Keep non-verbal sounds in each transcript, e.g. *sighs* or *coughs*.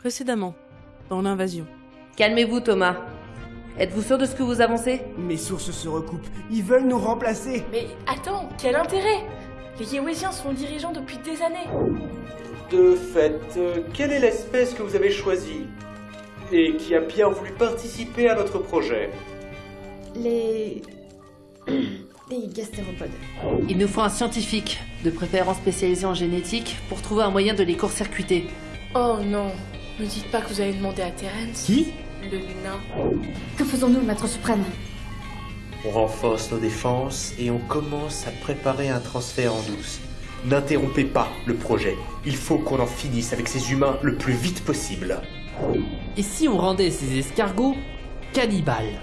Précédemment, dans l'invasion. Calmez-vous, Thomas. Êtes-vous sûr de ce que vous avancez? Mes sources se recoupent. Ils veulent nous remplacer. Mais attends, quel intérêt? Les Yéwésiens sont dirigeants depuis des années. De fait, euh, quelle est l'espèce que vous avez choisie et qui a bien voulu participer à notre projet? Les. *clears throat* Les gastéropodes. Il nous faut un scientifique, de préférence spécialisé en génétique, pour trouver un moyen de les court-circuiter. Oh non, ne dites pas que vous allez demander à Terence. Qui? Le nain. Que faisons-nous, maître suprême? On renforce nos défenses et on commence à préparer un transfert en douce. N'interrompez pas le projet. Il faut qu'on en finisse avec ces humains le plus vite possible. Et si on rendait ces escargots cannibales?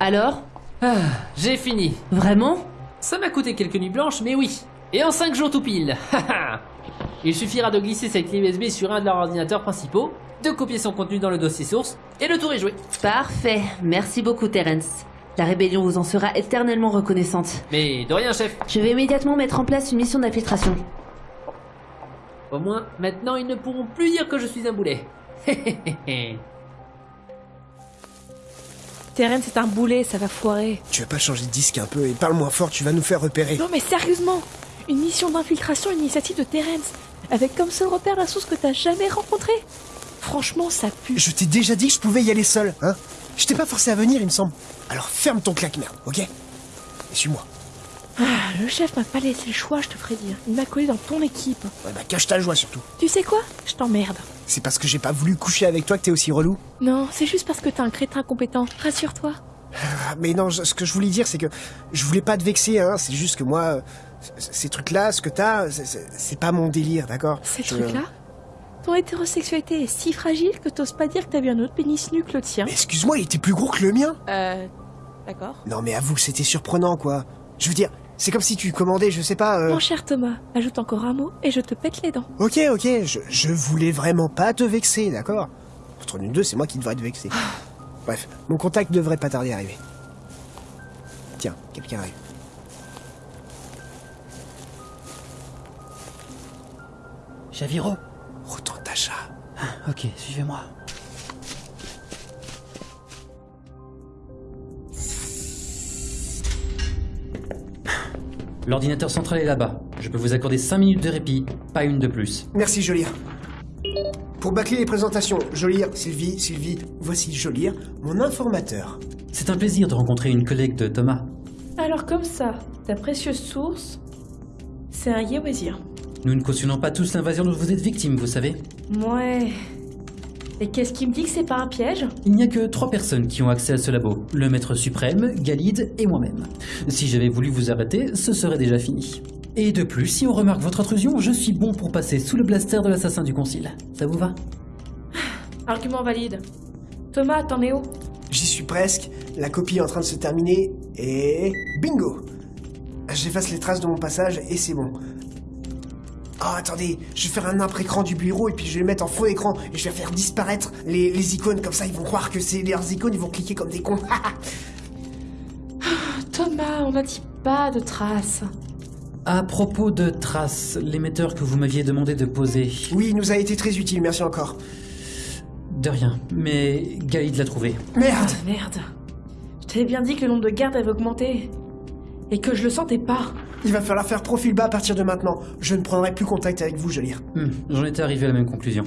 Alors Ah, j'ai fini. Vraiment Ça m'a coûté quelques nuits blanches, mais oui. Et en 5 jours tout pile. *laughs* Il suffira de glisser cette clé USB sur un de leurs ordinateurs principaux, de copier son contenu dans le dossier source, et le tour est joué. Parfait. Merci beaucoup, Terence. La rébellion vous en sera éternellement reconnaissante. Mais de rien, chef. Je vais immédiatement mettre en place une mission d'infiltration. Au moins, maintenant, ils ne pourront plus dire que je suis un boulet. *laughs* Terence est un boulet, ça va foirer. Tu veux pas changer de disque un peu et parle moins fort, tu vas nous faire repérer. Non mais sérieusement Une mission d'infiltration, une initiative de Terence, avec comme seul repère la source que t'as jamais rencontrée. Franchement, ça pue. Je t'ai déjà dit que je pouvais y aller seul, hein Je t'ai pas forcé à venir, il me semble. Alors ferme ton claque-merde, ok? Et suis-moi. Ah, le chef m'a pas laissé le choix, je te ferai dire. Il m'a collé dans ton équipe. Ouais, bah cache ta joie surtout. Tu sais quoi? Je t'emmerde. C'est parce que j'ai pas voulu coucher avec toi que t'es aussi relou Non, c'est juste parce que t'es un crétin compétent. Rassure-toi. Ah, Mais non, ce que je voulais dire, c'est que je voulais pas te vexer, hein. C'est juste que moi, ces trucs-là, ce que t'as, c'est- pas mon délire, d'accord? Ces Je- trucs-là? Ton hétérosexualité est si fragile que t'oses pas dire que t'as vu un autre pénis nu que le tien. Excuse-moi, il était plus gros que le mien Euh. D'accord. Non mais avoue, c'était surprenant, quoi. Je veux dire, c'est comme si tu commandais, je sais pas... euh, Mon cher Thomas, ajoute encore un mot et je te pète les dents. Ok, ok, je, je voulais vraiment pas te vexer, d'accord? Entre nous deux, c'est moi qui devrais te vexer. Bref, mon contact devrait pas tarder à arriver. Tiens, quelqu'un arrive. Javiro Retourne ta chat. Ok, suivez-moi. L'ordinateur central est là-bas. Je peux vous accorder 5 minutes de répit, pas une de plus. Merci, Jolir. Pour bâcler les présentations, Jolir, Sylvie, Sylvie, voici Jolir, mon informateur. C'est un plaisir de rencontrer une collègue de Thomas. Alors comme ça, ta précieuse source, c'est un Yéwésien. Nous ne cautionnons pas tous l'invasion dont vous êtes victime, vous savez. Ouais. Et qu'est-ce qui me dit que c'est pas un piège? Il n'y a que trois personnes qui ont accès à ce labo. Le maître suprême, Galide et moi-même. Si j'avais voulu vous arrêter, ce serait déjà fini. Et de plus, si on remarque votre intrusion, je suis bon pour passer sous le blaster de l'assassin du concile. Ça vous va? *sighs* Argument valide. Thomas, t'en es où? J'y suis presque, la copie est en train de se terminer, et... Bingo J'efface les traces de mon passage, et c'est bon. Oh, attendez, je vais faire un après-écran du bureau, et puis je vais le mettre en faux écran, et je vais faire disparaître les, les icônes, comme ça ils vont croire que c'est leurs icônes, ils vont cliquer comme des cons. *laughs* Thomas, on n'a dit pas de traces. À propos de traces, l'émetteur que vous m'aviez demandé de poser. oui, il nous a été très utile, merci encore. De rien, mais Galide l'a trouvé. Merde Ah, merde. Je t'avais bien dit que le nombre de gardes avait augmenté. Et que je le sentais pas. Il va falloir faire profil bas à partir de maintenant. Je ne prendrai plus contact avec vous, Jolir. Hmm, J'en étais arrivé à la même conclusion.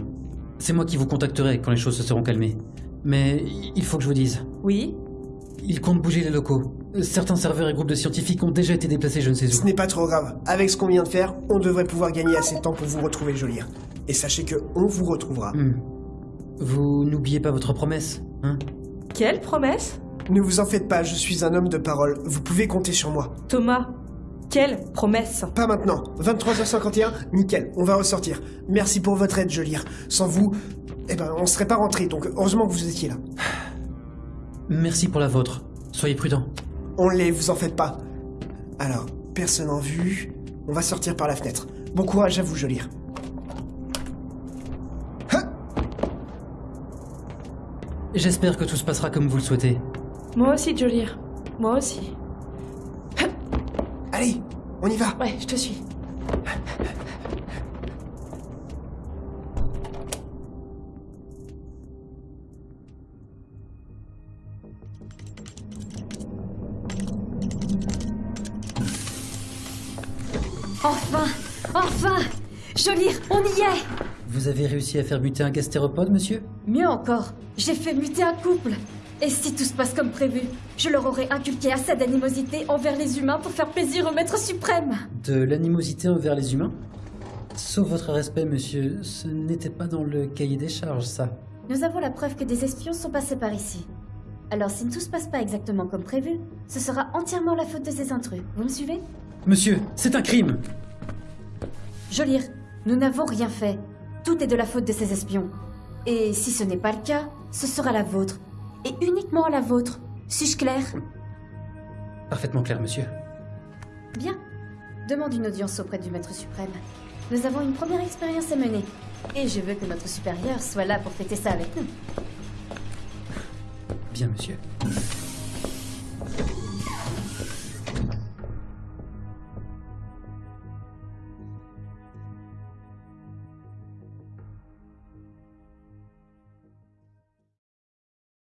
C'est moi qui vous contacterai quand les choses se seront calmées. Mais il faut que je vous dise, Oui ils comptent bouger les locaux. Certains serveurs et groupes de scientifiques ont déjà été déplacés je ne sais Ce où. n'est pas trop grave. Avec ce qu'on vient de faire, on devrait pouvoir gagner assez de temps pour vous retrouver, Jolir. Et sachez que on vous retrouvera. Hmm. Vous n'oubliez pas votre promesse, hein? Quelle promesse? Ne vous en faites pas, je suis un homme de parole. Vous pouvez compter sur moi. Thomas, quelle promesse Pas maintenant. 23h51, nickel, on va ressortir. Merci pour votre aide, Jolir. Sans vous, eh ben, on serait pas rentré, donc heureusement que vous étiez là. Merci pour la vôtre. Soyez prudents. On l'est, vous en faites pas. Alors, personne en vue, on va sortir par la fenêtre. Bon courage à vous, Jolir. J'espère que tout se passera comme vous le souhaitez. Moi aussi, Jolir. Moi aussi. *coughs* Allez, on y va. Ouais, je te suis. Enfin Enfin Jolir, on y est Vous avez réussi à faire muter un gastéropode, monsieur? Mieux encore, j'ai fait muter un couple Et si tout se passe comme prévu, je leur aurais inculqué assez d'animosité envers les humains pour faire plaisir au maître suprême De l'animosité envers les humains? Sauf votre respect, monsieur, ce n'était pas dans le cahier des charges, ça. Nous avons la preuve que des espions sont passés par ici. Alors si tout se passe pas exactement comme prévu, ce sera entièrement la faute de ces intrus. Vous me suivez? Monsieur, c'est un crime Jolir, nous n'avons rien fait. Tout est de la faute de ces espions. Et si ce n'est pas le cas, ce sera la vôtre. Et uniquement la vôtre. Suis-je clair? Parfaitement clair, monsieur. Bien. Demande une audience auprès du Maître suprême. Nous avons une première expérience à mener. Et je veux que notre supérieur soit là pour fêter ça avec nous. Bien, monsieur.